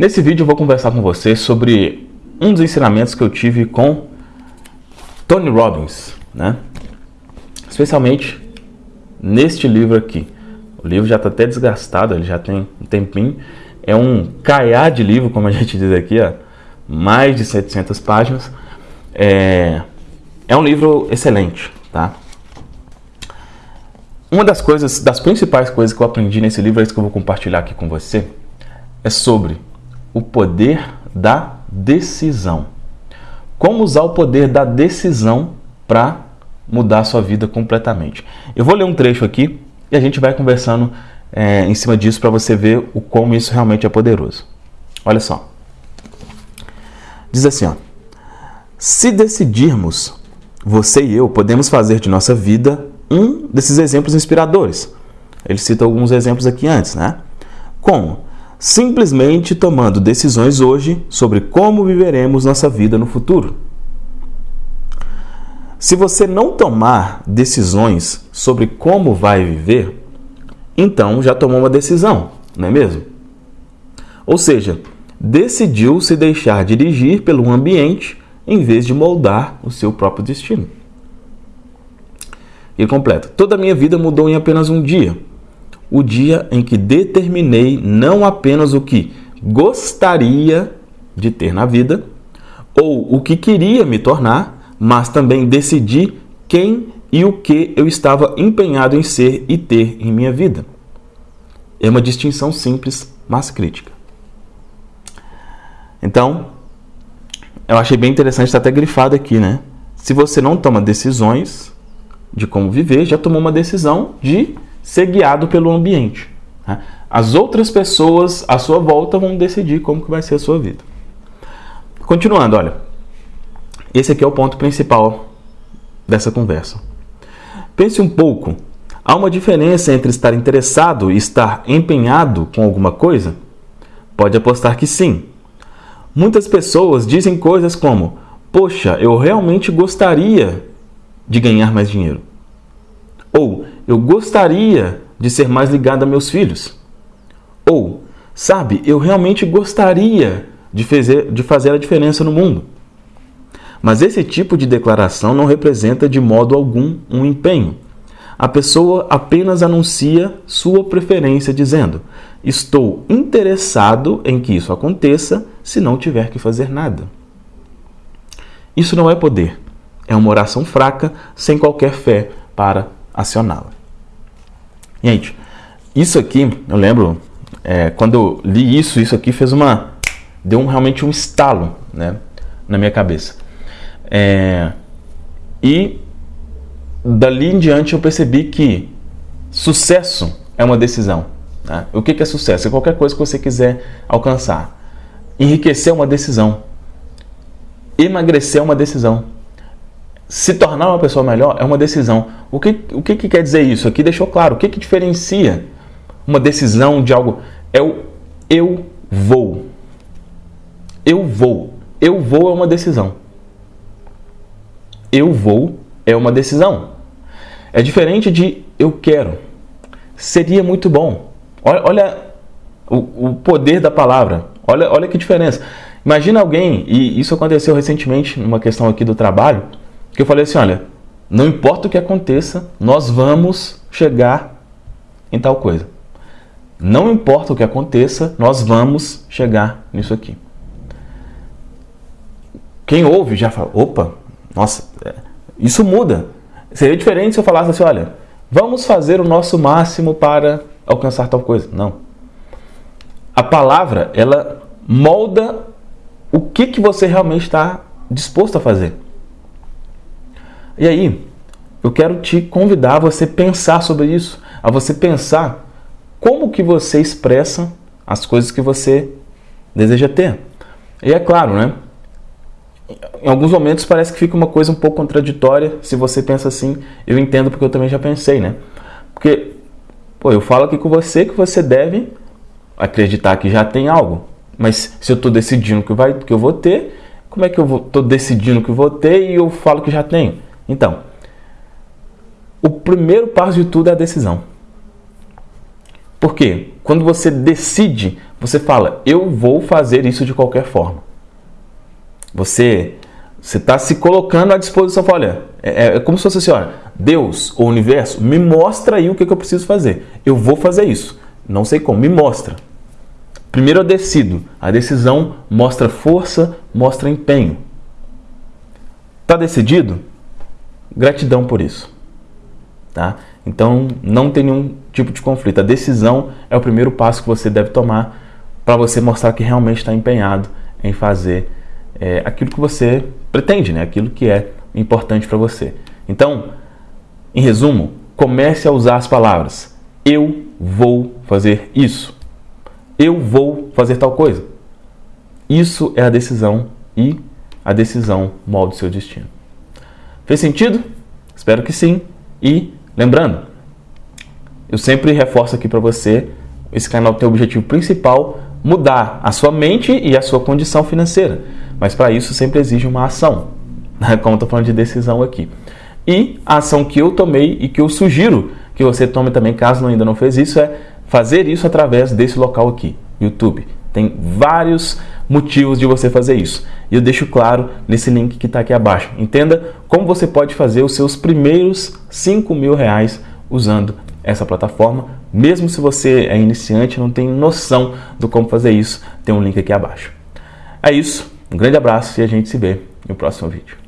Nesse vídeo eu vou conversar com você sobre um dos ensinamentos que eu tive com Tony Robbins, né? Especialmente neste livro aqui. O livro já está até desgastado, ele já tem um tempinho. É um caiá de livro, como a gente diz aqui, ó, mais de 700 páginas. É, é um livro excelente, tá? Uma das coisas, das principais coisas que eu aprendi nesse livro, é isso que eu vou compartilhar aqui com você, é sobre o poder da decisão. Como usar o poder da decisão para mudar a sua vida completamente. Eu vou ler um trecho aqui e a gente vai conversando é, em cima disso para você ver o como isso realmente é poderoso. Olha só. Diz assim, ó. Se decidirmos, você e eu podemos fazer de nossa vida um desses exemplos inspiradores. Ele cita alguns exemplos aqui antes, né? Como? Simplesmente tomando decisões hoje sobre como viveremos nossa vida no futuro. Se você não tomar decisões sobre como vai viver, então já tomou uma decisão, não é mesmo? Ou seja, decidiu se deixar dirigir pelo ambiente em vez de moldar o seu próprio destino. E completa: Toda a minha vida mudou em apenas um dia o dia em que determinei não apenas o que gostaria de ter na vida ou o que queria me tornar, mas também decidi quem e o que eu estava empenhado em ser e ter em minha vida. É uma distinção simples, mas crítica. Então, eu achei bem interessante, está até grifado aqui, né? Se você não toma decisões de como viver, já tomou uma decisão de ser guiado pelo ambiente. Né? As outras pessoas à sua volta vão decidir como que vai ser a sua vida. Continuando, olha. Esse aqui é o ponto principal dessa conversa. Pense um pouco. Há uma diferença entre estar interessado e estar empenhado com alguma coisa? Pode apostar que sim. Muitas pessoas dizem coisas como: Poxa, eu realmente gostaria de ganhar mais dinheiro. Ou eu gostaria de ser mais ligado a meus filhos. Ou, sabe, eu realmente gostaria de fazer, de fazer a diferença no mundo. Mas esse tipo de declaração não representa de modo algum um empenho. A pessoa apenas anuncia sua preferência, dizendo: Estou interessado em que isso aconteça se não tiver que fazer nada. Isso não é poder, é uma oração fraca, sem qualquer fé para acioná-la. Gente, isso aqui, eu lembro, é, quando eu li isso, isso aqui fez uma. deu um, realmente um estalo né, na minha cabeça. É, e dali em diante eu percebi que sucesso é uma decisão. Né? O que, que é sucesso? É qualquer coisa que você quiser alcançar. Enriquecer é uma decisão. Emagrecer é uma decisão se tornar uma pessoa melhor é uma decisão. O que, o que, que quer dizer isso? Aqui deixou claro. O que, que diferencia uma decisão de algo? É o eu vou. Eu vou. Eu vou é uma decisão. Eu vou é uma decisão. É diferente de eu quero. Seria muito bom. Olha, olha o, o poder da palavra. Olha, olha que diferença. Imagina alguém, e isso aconteceu recentemente numa questão aqui do trabalho que eu falei assim, olha, não importa o que aconteça, nós vamos chegar em tal coisa. Não importa o que aconteça, nós vamos chegar nisso aqui. Quem ouve já fala, opa, nossa, é, isso muda. Seria diferente se eu falasse assim, olha, vamos fazer o nosso máximo para alcançar tal coisa. Não. A palavra, ela molda o que, que você realmente está disposto a fazer. E aí, eu quero te convidar a você pensar sobre isso, a você pensar como que você expressa as coisas que você deseja ter. E é claro, né? Em alguns momentos parece que fica uma coisa um pouco contraditória se você pensa assim. Eu entendo porque eu também já pensei, né? Porque, pô, eu falo aqui com você que você deve acreditar que já tem algo. Mas se eu estou decidindo que, vai, que eu vou ter, como é que eu estou decidindo que vou ter e eu falo que já tenho? Então, o primeiro passo de tudo é a decisão. Por quê? Quando você decide, você fala, eu vou fazer isso de qualquer forma. Você você está se colocando à disposição. Olha, é, é, como se fosse assim: olha, Deus, o universo, me mostra aí o que, que eu preciso fazer. Eu vou fazer isso. Não sei como, me mostra. Primeiro eu decido. A decisão mostra força, mostra empenho. Está decidido? Gratidão por isso. Tá? Então não tem nenhum tipo de conflito. A decisão é o primeiro passo que você deve tomar para você mostrar que realmente está empenhado em fazer é, aquilo que você pretende, né? aquilo que é importante para você. Então, em resumo, comece a usar as palavras eu vou fazer isso. Eu vou fazer tal coisa. Isso é a decisão e a decisão molda o seu destino. Fez sentido? Espero que sim. E lembrando, eu sempre reforço aqui para você, esse canal tem o objetivo principal mudar a sua mente e a sua condição financeira. Mas para isso sempre exige uma ação, né? como estou falando de decisão aqui. E a ação que eu tomei e que eu sugiro que você tome também, caso ainda não fez isso, é fazer isso através desse local aqui, YouTube. Tem vários motivos de você fazer isso. E eu deixo claro nesse link que está aqui abaixo. Entenda como você pode fazer os seus primeiros 5 mil reais usando essa plataforma. Mesmo se você é iniciante não tem noção do como fazer isso, tem um link aqui abaixo. É isso. Um grande abraço e a gente se vê no próximo vídeo.